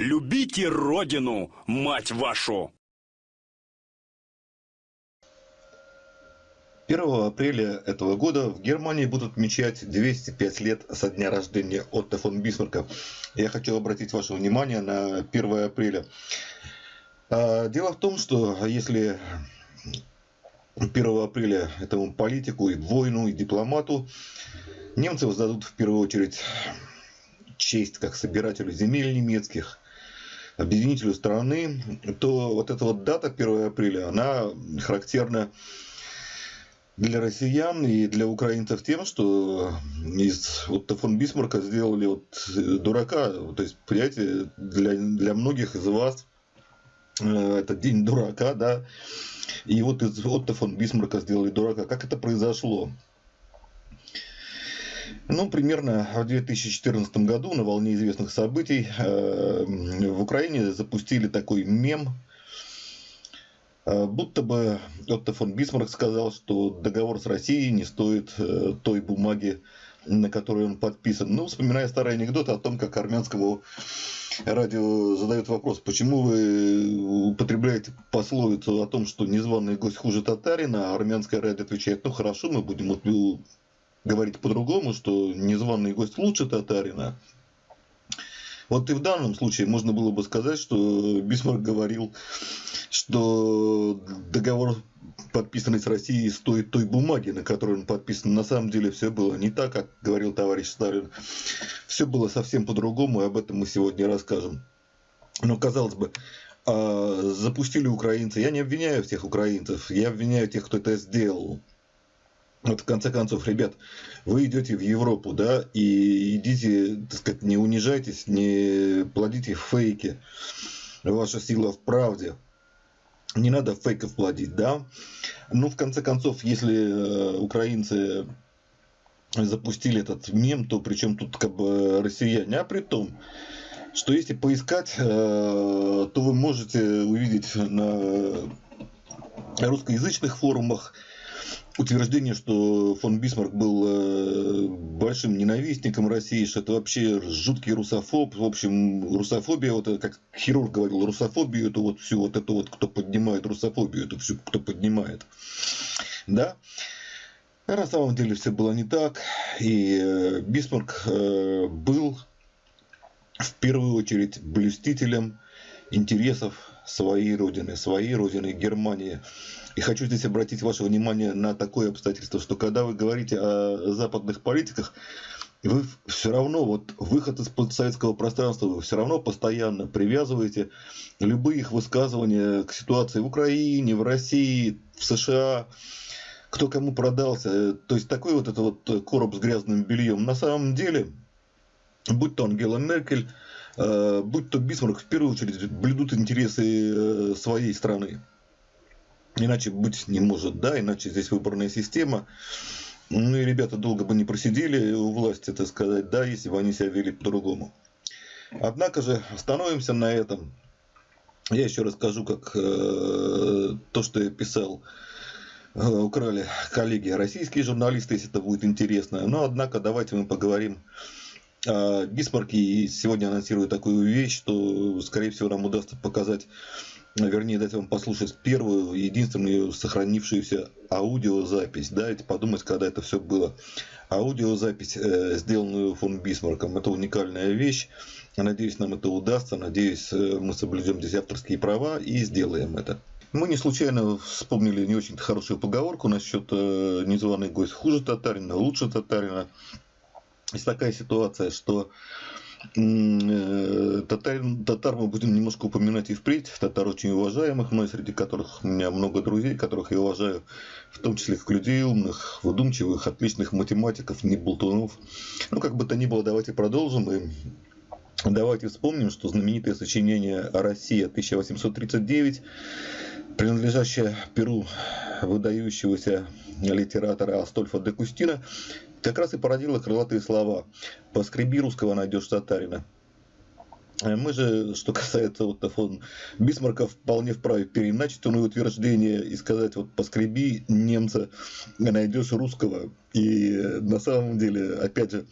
Любите родину, мать вашу! 1 апреля этого года в Германии будут отмечать 205 лет со дня рождения Отто фон Бисмарка. Я хочу обратить ваше внимание на 1 апреля. А, дело в том, что если 1 апреля этому политику и воину, и дипломату немцы воздадут в первую очередь честь как собирателю земель немецких, объединителю страны, то вот эта вот дата 1 апреля, она характерна для россиян и для украинцев тем, что из вот фон Бисмарка сделали вот дурака. То есть, понимаете, для, для многих из вас э, это день дурака, да. И вот из Отто фон Бисмарка сделали дурака. Как это произошло? Ну, примерно в 2014 году на волне известных событий э, в Украине запустили такой мем, э, будто бы Отто фон Бисмарк сказал, что договор с Россией не стоит э, той бумаги, на которой он подписан. Ну, вспоминая старый анекдот о том, как армянскому радио задают вопрос, почему вы употребляете пословицу о том, что незваный гость хуже татарина, а армянское радио отвечает, ну хорошо, мы будем говорить по-другому, что незваный гость лучше татарина. Вот и в данном случае можно было бы сказать, что Бисмарк говорил, что договор, подписанный с Россией, стоит той бумаги, на которой он подписан. На самом деле все было не так, как говорил товарищ Сталин. Все было совсем по-другому, и об этом мы сегодня расскажем. Но, казалось бы, а, запустили украинцы. Я не обвиняю всех украинцев, я обвиняю тех, кто это сделал. Вот в конце концов, ребят, вы идете в Европу, да, и идите, так сказать, не унижайтесь, не плодите фейки. Ваша сила в правде. Не надо фейков плодить, да. Ну, в конце концов, если э, украинцы запустили этот мем, то причем тут как бы россияне, а при том, что если поискать, э, то вы можете увидеть на русскоязычных форумах утверждение, что фон Бисмарк был э, большим ненавистником России, что это вообще жуткий русофоб. В общем, русофобия, вот как хирург говорил, русофобию, это вот всю вот это вот, кто поднимает русофобию, это всю, кто поднимает. Да? На самом деле все было не так. И э, Бисмарк э, был в первую очередь блюстителем интересов своей родины, своей родины Германии. И хочу здесь обратить ваше внимание на такое обстоятельство, что когда вы говорите о западных политиках, вы все равно, вот выход из постсоветского пространства, вы все равно постоянно привязываете любые их высказывания к ситуации в Украине, в России, в США, кто кому продался. То есть такой вот это вот короб с грязным бельем. На самом деле, будь то Ангела Меркель, э, будь то Бисмарк, в первую очередь блюдут интересы э, своей страны. Иначе быть не может, да, иначе здесь выборная система. Ну и ребята долго бы не просидели у власти, так сказать, да, если бы они себя вели по-другому. Однако же остановимся на этом. Я еще расскажу, как э, то, что я писал, э, украли коллеги, российские журналисты, если это будет интересно. Но, однако, давайте мы поговорим о Бисмарке. И сегодня анонсирую такую вещь, что, скорее всего, нам удастся показать вернее, дать вам послушать первую, единственную сохранившуюся аудиозапись. Дайте подумать, когда это все было. Аудиозапись, э, сделанную фон Бисмарком, это уникальная вещь. Надеюсь, нам это удастся. Надеюсь, э, мы соблюдем здесь авторские права и сделаем это. Мы не случайно вспомнили не очень хорошую поговорку насчет э, незваный гость хуже татарина, лучше татарина. Есть такая ситуация, что Э, татар, татар мы будем немножко упоминать и впредь. Татар очень уважаемых, мной среди которых у меня много друзей, которых я уважаю, в том числе как людей умных, выдумчивых, отличных математиков, не болтунов. Ну, как бы то ни было, давайте продолжим. И давайте вспомним, что знаменитое сочинение «Россия» 1839 принадлежащее Перу выдающегося литератора Астольфа де Кустина, как раз и породила крылатые слова «Поскреби русского, найдешь татарина». Э, мы же, что касается вот фон Бисмарка, вполне вправе переначить он утверждение и сказать, вот поскреби немца, найдешь русского. И на самом деле, опять же,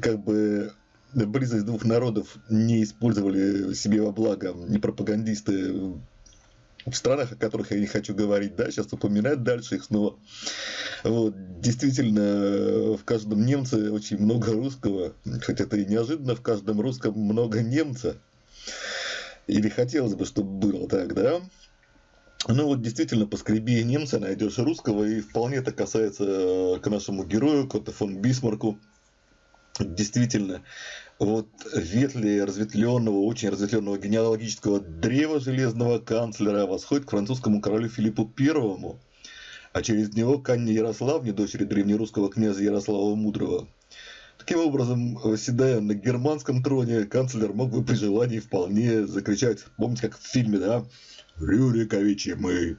как бы близость двух народов не использовали себе во благо не пропагандисты в странах, о которых я не хочу говорить, да, сейчас упоминать дальше их снова. Вот, действительно, в каждом немце очень много русского, хоть это и неожиданно, в каждом русском много немца. Или хотелось бы, чтобы было так, да? Ну вот действительно, поскреби немца, найдешь русского, и вполне это касается э, к нашему герою, Кота фон Бисмарку. Действительно, вот ветли разветвленного, очень разветвленного генеалогического древа железного канцлера восходит к французскому королю Филиппу Первому, а через него к Анне Ярославне, дочери древнерусского князя Ярослава Мудрого. Таким образом, восседая на германском троне, канцлер мог бы при желании вполне закричать, помните, как в фильме, да, «Рюриковичи мы».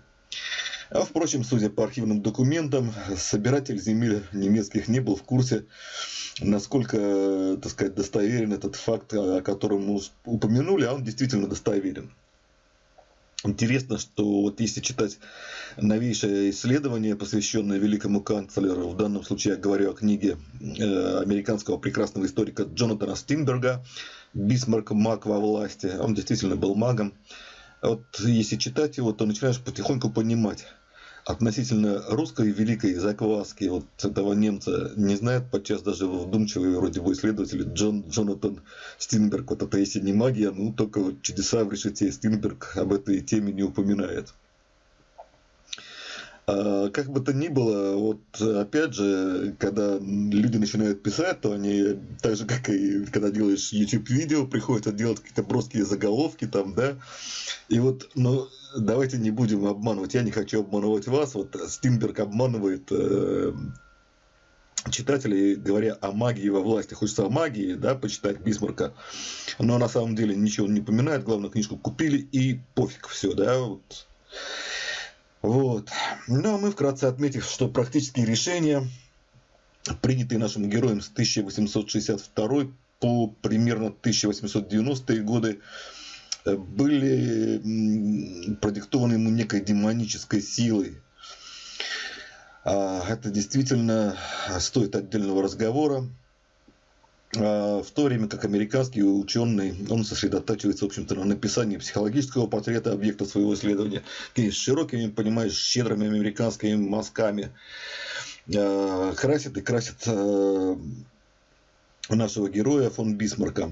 А впрочем, судя по архивным документам, собиратель земель немецких не был в курсе насколько, так сказать, достоверен этот факт, о котором мы упомянули, а он действительно достоверен. Интересно, что вот если читать новейшее исследование, посвященное великому канцлеру, в данном случае я говорю о книге э, американского прекрасного историка Джонатана Стинберга «Бисмарк. Маг во власти». Он действительно был магом. Вот если читать его, то начинаешь потихоньку понимать, относительно русской великой закваски вот этого немца не знает подчас даже вдумчивый вроде бы исследователь Джон, Джонатан Стинберг. Вот это если не магия, ну только вот чудеса в решете Стинберг об этой теме не упоминает. А, как бы то ни было, вот опять же, когда люди начинают писать, то они, так же как и когда делаешь YouTube-видео, приходится делать какие-то броские заголовки там, да, и вот, ну, давайте не будем обманывать, я не хочу обманывать вас, вот Стинберг обманывает э, читателей, говоря о магии во власти. Хочется о магии, да, почитать Бисмарка, но на самом деле ничего не упоминает, главное, книжку купили и пофиг, все, да, вот. Вот. Ну, а мы вкратце отметив, что практические решения, принятые нашим героем с 1862 по примерно 1890 годы, были продиктованы ему некой демонической силой. А, это действительно стоит отдельного разговора. А, в то время как американский ученый, он сосредотачивается, в общем-то, на написании психологического портрета объекта своего исследования, с широкими, понимаешь, щедрыми американскими мазками, а, красит и красит а, нашего героя фон Бисмарка.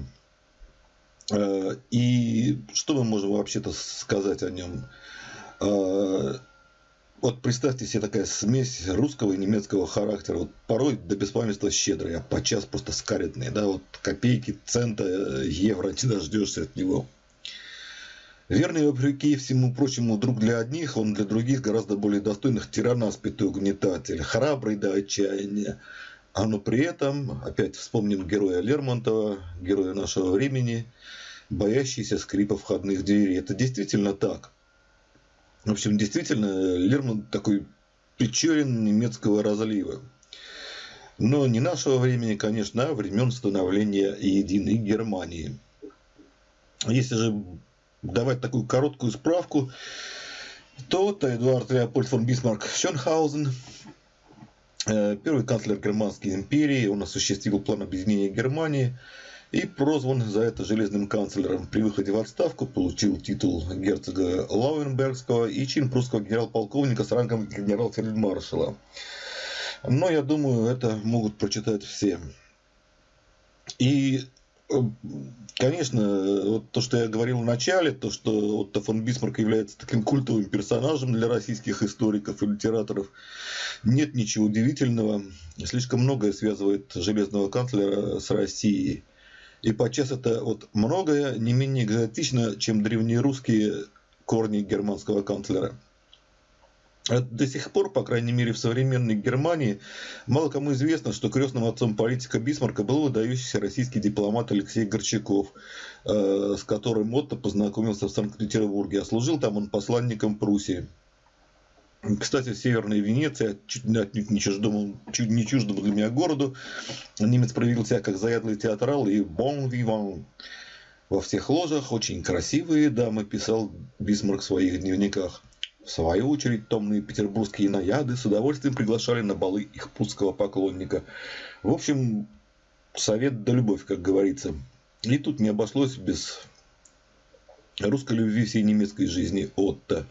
И что мы можем вообще-то сказать о нем? Вот представьте себе такая смесь русского и немецкого характера. Вот порой до беспамятства щедрый, а подчас просто скаридный. Да, вот копейки, цента, евро не дождешься от него. Верный, вопреки всему прочему, друг для одних, он для других гораздо более достойных тиранаспитый угнетатель, храбрый до отчаяния. А но при этом, опять вспомним героя Лермонтова, героя нашего времени, боящийся скрипа входных дверей. Это действительно так. В общем, действительно, Лермонт такой Печорин немецкого разлива. Но не нашего времени, конечно, а времен становления единой Германии. Если же давать такую короткую справку, то это Эдуард Леопольд фон Бисмарк Шенхаузен, первый канцлер Германской империи, он осуществил план объединения Германии – и прозван за это железным канцлером. При выходе в отставку получил титул герцога Лауенбергского и чин прусского генерал-полковника с рангом генерал-фельдмаршала. Но я думаю, это могут прочитать все. И Конечно, вот то, что я говорил в начале, то, что Отто фон Бисмарк является таким культовым персонажем для российских историков и литераторов, нет ничего удивительного. Слишком многое связывает железного канцлера с Россией. И подчас это вот многое не менее экзотично, чем древнерусские корни германского канцлера. До сих пор, по крайней мере в современной Германии, мало кому известно, что крестным отцом политика Бисмарка был выдающийся российский дипломат Алексей Горчаков, э, с которым Отто познакомился в Санкт-Петербурге, а служил там он посланником Пруссии. Кстати, Северная Венеция, чуть, отнюдь не чуждому, чуть не чуждому для меня городу, немец проявил себя как заядлый театрал и bon vivant. Во всех ложах очень красивые дамы, писал Бисмарк в своих дневниках. В свою очередь, томные петербургские наяды с удовольствием приглашали на балы их прусского поклонника. В общем, совет да любовь, как говорится. И тут не обошлось без русской любви всей немецкой жизни Отто.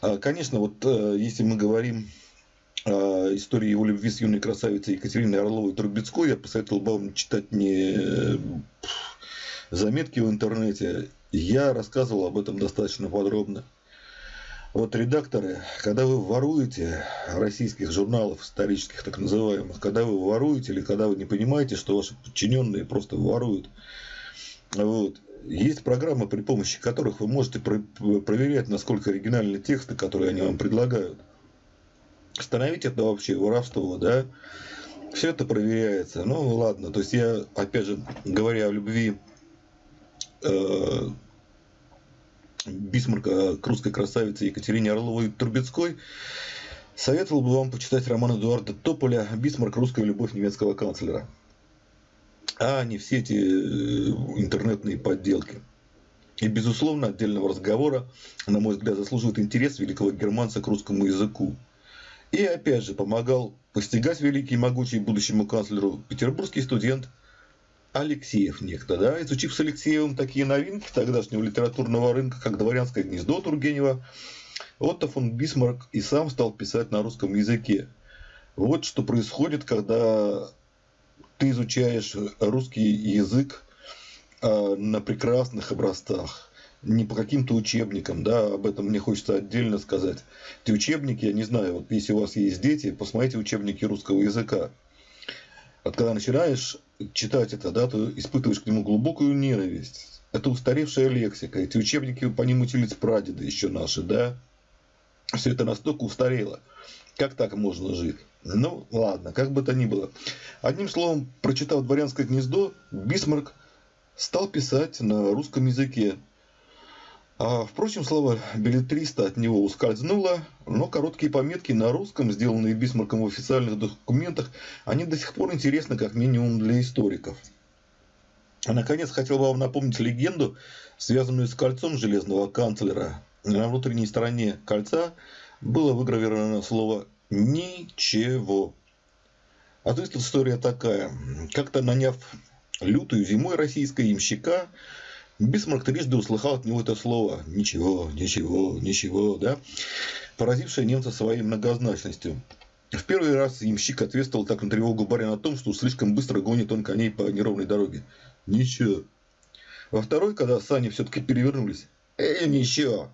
А, конечно, вот э, если мы говорим о истории его любви с юной красавицей Екатериной Орловой-Трубецкой, я посоветовал бы вам читать не э, заметки в интернете. Я рассказывал об этом достаточно подробно. Вот редакторы, когда вы воруете российских журналов исторических, так называемых, когда вы воруете или когда вы не понимаете, что ваши подчиненные просто воруют, вот, есть программы, при помощи которых вы можете проверять, насколько оригинальны тексты, которые они вам предлагают. Остановить это вообще воровство, да? Все это проверяется. Ну, ладно. То есть, я, опять же, говоря о любви э, Бисмарка к русской красавице Екатерине Орловой-Трубецкой, советовал бы вам почитать роман Эдуарда Тополя «Бисмарк. Русская любовь немецкого канцлера», а не все эти э, интернетные подделки. И, безусловно, отдельного разговора, на мой взгляд, заслуживает интерес великого германца к русскому языку. И, опять же, помогал постигать великий и могучий будущему канцлеру петербургский студент – Алексеев некто, да, изучив с Алексеевым такие новинки тогдашнего литературного рынка, как «Дворянское гнездо» Тургенева, Отто фон Бисмарк и сам стал писать на русском языке. Вот что происходит, когда ты изучаешь русский язык а, на прекрасных образцах, не по каким-то учебникам, да, об этом мне хочется отдельно сказать. Эти учебники, я не знаю, вот если у вас есть дети, посмотрите учебники русского языка. Вот когда начинаешь читать это, да, ты испытываешь к нему глубокую ненависть. Это устаревшая лексика. Эти учебники по ним учились прадеды еще наши, да. Все это настолько устарело. Как так можно жить? Ну, ладно, как бы то ни было. Одним словом, прочитав «Дворянское гнездо», Бисмарк стал писать на русском языке. А, впрочем, слово билетриста от него ускользнуло, но короткие пометки на русском, сделанные Бисмарком в официальных документах, они до сих пор интересны как минимум для историков. А наконец, хотел бы вам напомнить легенду, связанную с кольцом железного канцлера. На внутренней стороне кольца было выгравировано слово «ничего». А то есть история такая. Как-то наняв лютую зимой российского имщика, Бисмарк трижды услыхал от него это слово «ничего, ничего, ничего», да, поразившее немца своей многозначностью. В первый раз ямщик ответствовал так на тревогу барина о том, что слишком быстро гонит он коней по неровной дороге. Ничего. Во второй, когда сани все-таки перевернулись. Эй, ничего.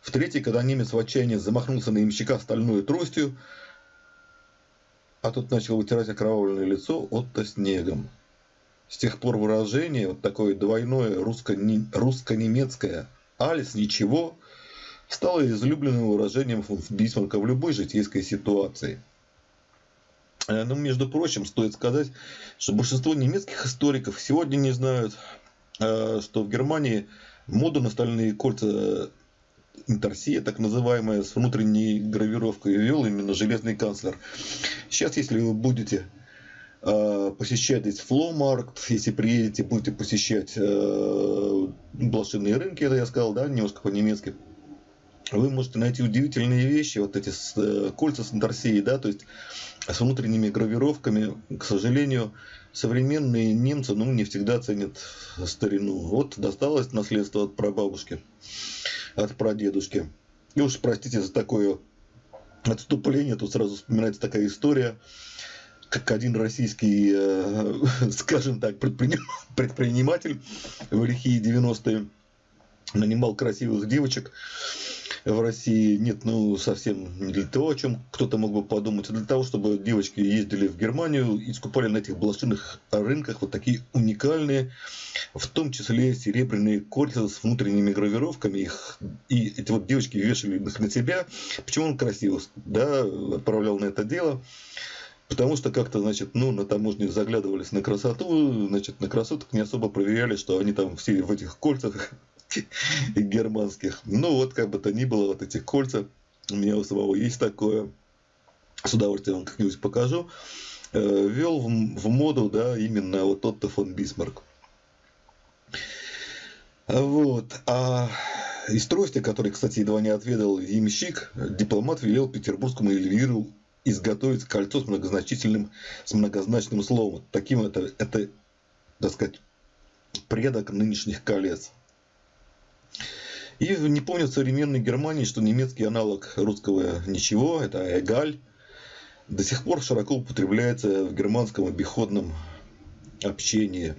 В третий, когда немец в отчаянии замахнулся на ямщика стальной тростью, а тот начал вытирать окровавленное лицо Отто снегом. С тех пор выражение, вот такое двойное русско-немецкое «алис ничего» стало излюбленным выражением Бисмарка в любой житейской ситуации. Э, ну, между прочим, стоит сказать, что большинство немецких историков сегодня не знают, э, что в Германии моду на стальные кольца Интерсия, так называемая, с внутренней гравировкой вел именно железный канцлер. Сейчас, если вы будете Э, посещать здесь фломаркт, если приедете, будете посещать э, блошиные рынки, это я сказал, да, немножко по-немецки, вы можете найти удивительные вещи, вот эти с, э, кольца с Антарсией, да, то есть с внутренними гравировками, к сожалению, современные немцы, ну, не всегда ценят старину. Вот досталось наследство от прабабушки, от прадедушки. И уж простите за такое отступление, тут сразу вспоминается такая история, как один российский, э, скажем так, предприниматель в лихие 90-е нанимал красивых девочек в России. Нет, ну совсем не для того, о чем кто-то мог бы подумать, а для того, чтобы девочки ездили в Германию и скупали на этих блошиных рынках вот такие уникальные, в том числе серебряные кольца с внутренними гравировками. Их, и эти вот девочки вешали их на себя. Почему он красиво да, отправлял на это дело? Потому что как-то, значит, ну, на таможне заглядывались на красоту, значит, на красоток не особо проверяли, что они там все в этих кольцах германских. Ну, вот как бы то ни было, вот эти кольца, у меня у самого есть такое, с удовольствием вам как-нибудь покажу, э, вел в, в моду, да, именно вот Отто фон Бисмарк. Вот. А из трости, который, кстати, едва не отведал ямщик, дипломат велел петербургскому Эльвиру изготовить кольцо с многозначительным, с многозначным словом. Таким это, это, так сказать, предок нынешних колец. И не помню в современной Германии, что немецкий аналог русского ничего, это эгаль, до сих пор широко употребляется в германском обиходном общении.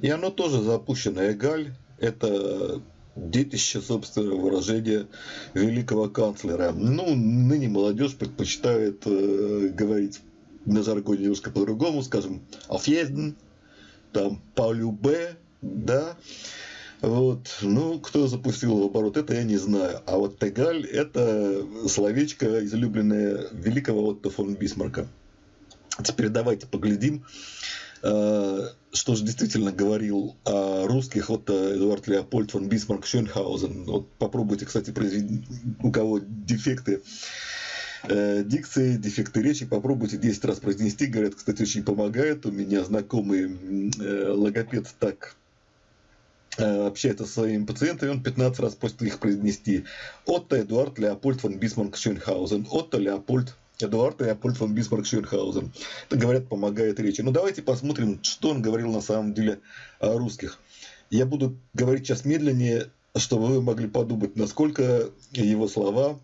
И оно тоже запущено эгаль. Это детище, собственно, выражения великого канцлера. Ну, ныне молодежь предпочитает э, говорить на жаргоне немножко по-другому, скажем, «auf там «по любе», да, вот. Ну, кто запустил в оборот, это я не знаю. А вот Тегаль – это словечко, излюбленное великого Отто фон Бисмарка. Теперь давайте поглядим, что же действительно говорил о русских вот Эдуард Леопольд фон Бисмарк Шёнхаузен. Вот попробуйте, кстати, произвести, у кого дефекты э, дикции, дефекты речи, попробуйте 10 раз произнести. Говорят, кстати, очень помогает. У меня знакомый э, логопед так Э, общается со своими пациентами, он 15 раз просит их произнести. Отто Эдуард Леопольд фон Бисмарк Шёнхаузен. Отто Леопольд Эдуард Леопольд фон Бисмарк Шönхаузен. Это, говорят, помогает речи. Ну, давайте посмотрим, что он говорил на самом деле о русских. Я буду говорить сейчас медленнее, чтобы вы могли подумать, насколько его слова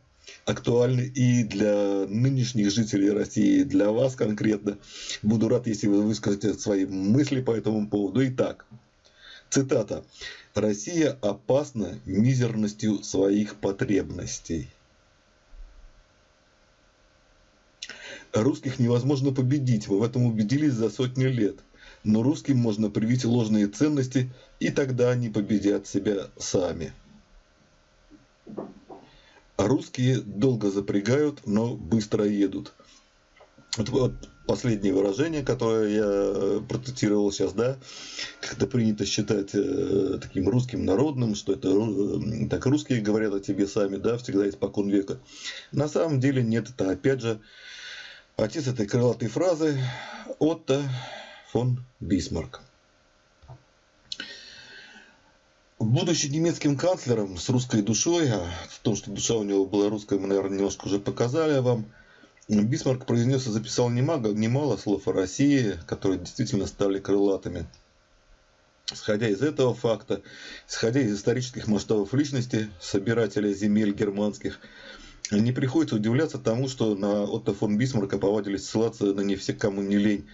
актуальны и для нынешних жителей России, и для вас конкретно. Буду рад, если вы выскажете свои мысли по этому поводу. Итак, Цитата. «Россия опасна мизерностью своих потребностей». Русских невозможно победить, мы в этом убедились за сотни лет. Но русским можно привить ложные ценности, и тогда они победят себя сами. Русские долго запрягают, но быстро едут. Вот, вот последнее выражение, которое я э, процитировал сейчас, да, когда принято считать э, таким русским народным, что это э, так русские говорят о тебе сами, да, всегда испокон века. На самом деле нет, это опять же отец этой крылатой фразы Отто фон Бисмарк. Будучи немецким канцлером с русской душой, а в том, что душа у него была русская, мы, наверное, немножко уже показали вам – Бисмарк произнес и записал немало, немало слов о России, которые действительно стали крылатыми. Исходя из этого факта, исходя из исторических масштабов личности, собирателя земель германских, не приходится удивляться тому, что на Отто фон Бисмарка повадились ссылаться на не все, кому не лень.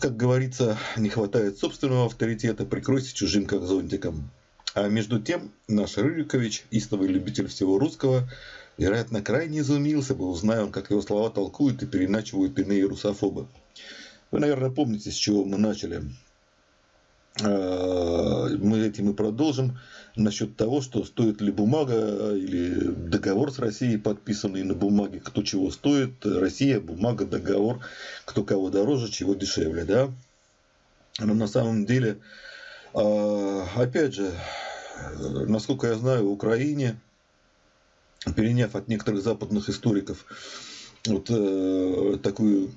Как говорится, не хватает собственного авторитета, прикройся чужим, как зонтиком. А между тем, наш Рюрикович, истовый любитель всего русского, вероятно, крайне изумился бы, узная он, как его слова толкуют и переначивают иные русофобы. Вы, наверное, помните, с чего мы начали. А, мы этим и продолжим насчет того, что стоит ли бумага или договор с Россией, подписанный на бумаге, кто чего стоит, Россия, бумага, договор, кто кого дороже, чего дешевле. Да? Но на самом деле, опять же, насколько я знаю, в Украине переняв от некоторых западных историков вот э, такую,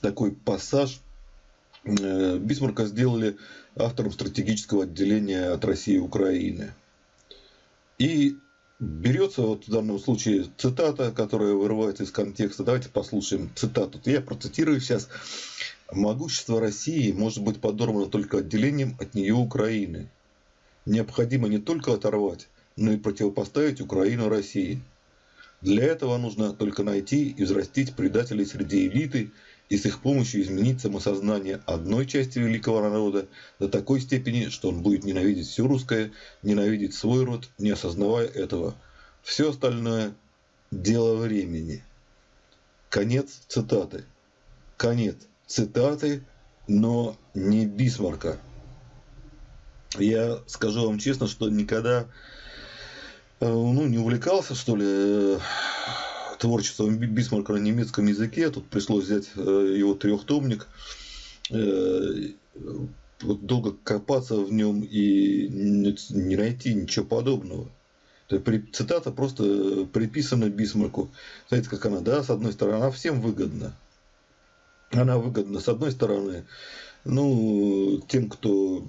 такой пассаж, э, Бисмарка сделали автором стратегического отделения от России и Украины. И берется вот в данном случае цитата, которая вырывается из контекста. Давайте послушаем цитату. Я процитирую сейчас. «Могущество России может быть подорвано только отделением от нее Украины. Необходимо не только оторвать, но и противопоставить Украину России. Для этого нужно только найти и взрастить предателей среди элиты и с их помощью изменить самосознание одной части великого народа до такой степени, что он будет ненавидеть все русское, ненавидеть свой род, не осознавая этого. Все остальное – дело времени. Конец цитаты. Конец цитаты, но не Бисмарка. Я скажу вам честно, что никогда Э, ну, не увлекался, что ли, э, творчеством Бисмарка на немецком языке. Тут пришлось взять э, его трехтомник, долго копаться в нем и не найти ничего подобного. Цитата просто приписана Бисмарку. Знаете, как она, да, с одной стороны, она всем выгодна. Она выгодна, с одной стороны, ну, тем, кто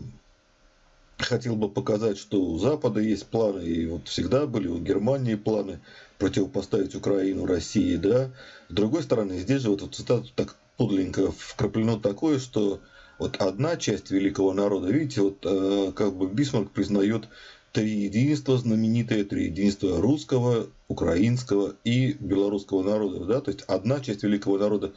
хотел бы показать, что у Запада есть планы, и вот всегда были у Германии планы противопоставить Украину России, да. С другой стороны, здесь же вот эту цитату так подленько вкраплено такое, что вот одна часть великого народа, видите, вот э, как бы Бисмарк признает три единства знаменитые, три единства русского, украинского и белорусского народа, да, то есть одна часть великого народа.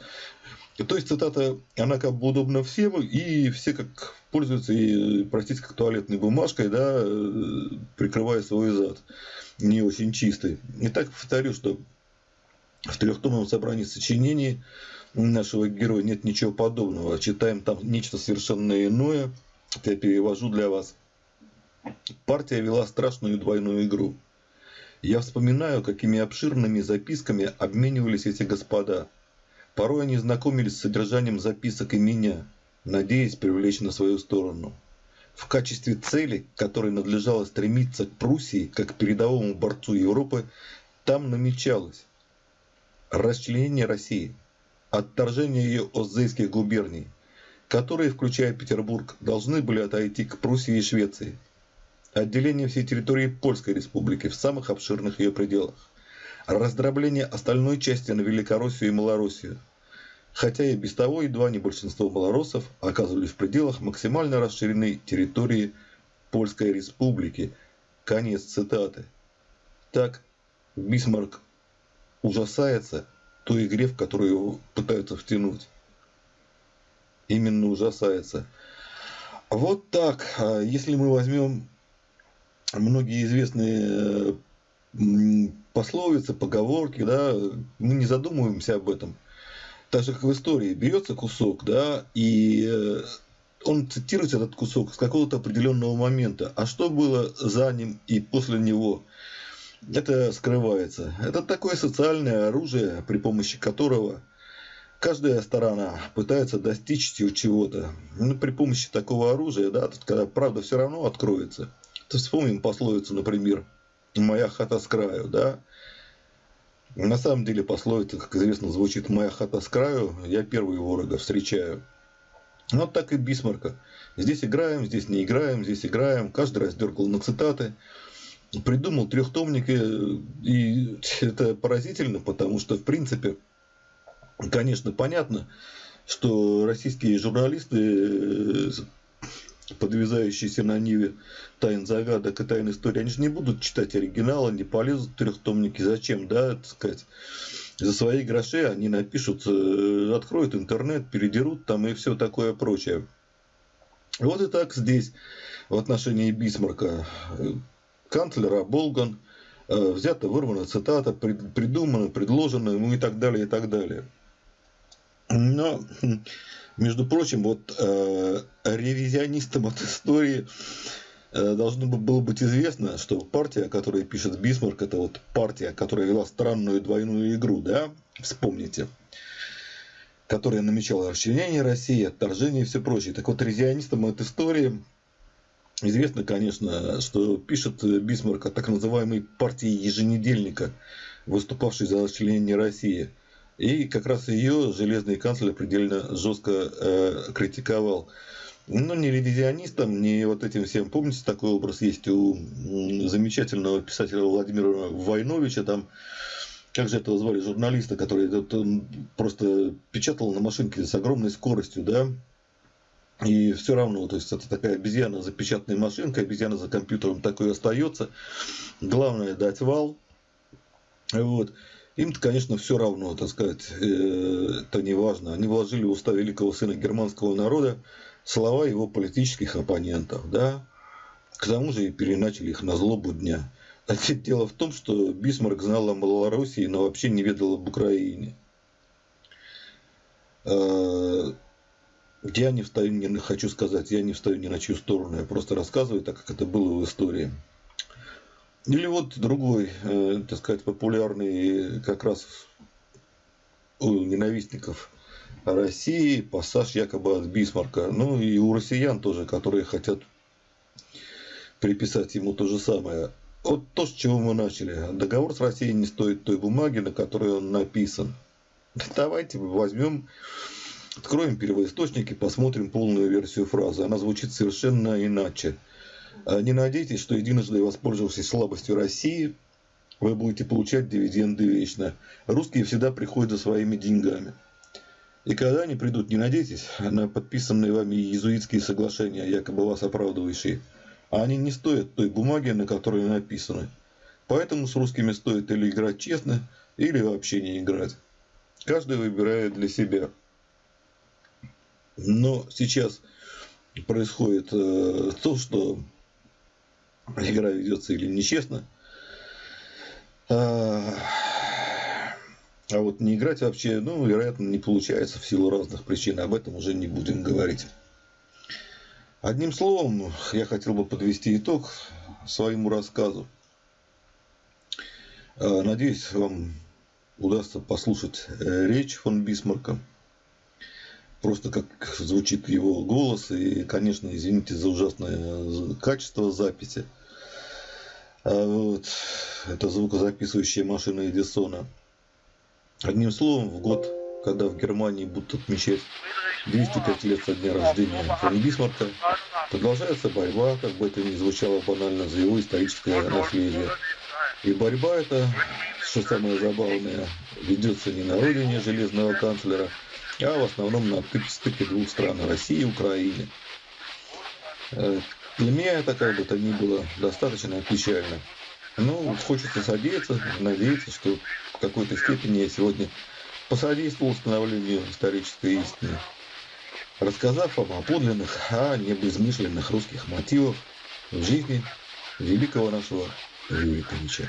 То есть цитата, она как бы удобна всем, и все как пользуются, и, простите, как туалетной бумажкой, да, э, прикрывая свой зад, не очень чистый. Итак, повторю, что в трехтомном собрании сочинений нашего героя нет ничего подобного. Читаем там нечто совершенно иное. Я перевожу для вас. Партия вела страшную двойную игру. Я вспоминаю, какими обширными записками обменивались эти господа. Порой они знакомились с содержанием записок и меня, надеясь привлечь на свою сторону. В качестве цели, к которой надлежало стремиться к Пруссии, как к передовому борцу Европы, там намечалось расчленение России – отторжение ее Оззейских губерний, которые, включая Петербург, должны были отойти к Пруссии и Швеции, отделение всей территории Польской республики в самых обширных ее пределах, раздробление остальной части на Великороссию и Малороссию, хотя и без того едва не большинство малоросов оказывались в пределах максимально расширенной территории Польской республики. Конец цитаты. Так Бисмарк ужасается той игре, в которую пытаются втянуть. Именно ужасается. Вот так. А если мы возьмем многие известные пословицы, поговорки, да, мы не задумываемся об этом. Так же, как в истории, берется кусок, да, и э, он цитирует этот кусок с какого-то определенного момента. А что было за ним и после него? это скрывается. Это такое социальное оружие, при помощи которого каждая сторона пытается достичь чего-то. Ну, при помощи такого оружия, да, тут, когда правда все равно откроется. То вспомним пословицу, например, «Моя хата с краю», да. На самом деле пословица, как известно, звучит «Моя хата с краю, я первый ворога встречаю». Вот так и Бисмарка. Здесь играем, здесь не играем, здесь играем. Каждый раздергал на цитаты придумал трехтомник, и это поразительно, потому что, в принципе, конечно, понятно, что российские журналисты, подвязающиеся на Ниве тайн загадок и тайн истории, они же не будут читать оригиналы, не полезут в трехтомники. Зачем, да, так сказать, за свои гроши они напишут, э, откроют интернет, передерут там и все такое прочее. Вот и так здесь в отношении Бисмарка канцлера Болган, э, взята, вырвана цитата, придумана, предложена, ну и так далее, и так далее. Но, между прочим, вот э, ревизионистам от истории э, должно было быть известно, что партия, которая пишет Бисмарк, это вот партия, которая вела странную двойную игру, да, вспомните, которая намечала расчленение России, отторжение и все прочее. Так вот, ревизионистам от истории Известно, конечно, что пишет Бисмарк о так называемой партии еженедельника, выступавшей за расчленение России. И как раз ее железный канцлер предельно жестко э, критиковал. Ну, не ревизионистом, не вот этим всем. Помните, такой образ есть у замечательного писателя Владимира Войновича, там, как же этого звали, журналиста, который просто печатал на машинке с огромной скоростью, да, и все равно, то есть это такая обезьяна за печатной машинкой, обезьяна за компьютером такой остается. Главное дать вал. Вот. Им-то, конечно, все равно, так сказать, э, это не важно. Они вложили в уста великого сына германского народа слова его политических оппонентов, да. К тому же и переначали их на злобу дня. А дело в том, что Бисмарк знал о Малороссии, но вообще не ведал об Украине. Э, я не встаю, не хочу сказать, я не встаю ни на чью сторону, я просто рассказываю так, как это было в истории. Или вот другой, э, так сказать, популярный как раз у ненавистников России пассаж якобы от Бисмарка. Ну и у россиян тоже, которые хотят приписать ему то же самое. Вот то, с чего мы начали. Договор с Россией не стоит той бумаги, на которой он написан. Давайте возьмем Откроем первоисточник и посмотрим полную версию фразы. Она звучит совершенно иначе. А Не надейтесь, что единожды воспользовавшись слабостью России, вы будете получать дивиденды вечно. Русские всегда приходят за своими деньгами. И когда они придут, не надейтесь на подписанные вами иезуитские соглашения, якобы вас оправдывающие. А они не стоят той бумаги, на которой написаны. Поэтому с русскими стоит или играть честно, или вообще не играть. Каждый выбирает для себя. Но сейчас происходит э, то, что игра ведется или нечестно. А, а вот не играть вообще, ну, вероятно, не получается в силу разных причин. Об этом уже не будем говорить. Одним словом, я хотел бы подвести итог своему рассказу. А, надеюсь, вам удастся послушать э, речь фон Бисмарка. Просто как звучит его голос. И, конечно, извините за ужасное качество записи. А вот, это звукозаписывающая машина Эдисона. Одним словом, в год, когда в Германии будут отмечать 205 лет со дня рождения фон Бисмарка, продолжается борьба, как бы это ни звучало банально, за его историческое наследие. И борьба эта, что самое забавное, ведется не на родине железного канцлера, а в основном на стыке двух стран, России и Украины. Для меня это, как бы то ни было, достаточно печально. Ну, хочется надеяться, надеяться, что в какой-то степени я сегодня посодействовал установлению исторической истины, рассказав вам о подлинных, а не безмышленных русских мотивах в жизни великого нашего Юрия Ильича.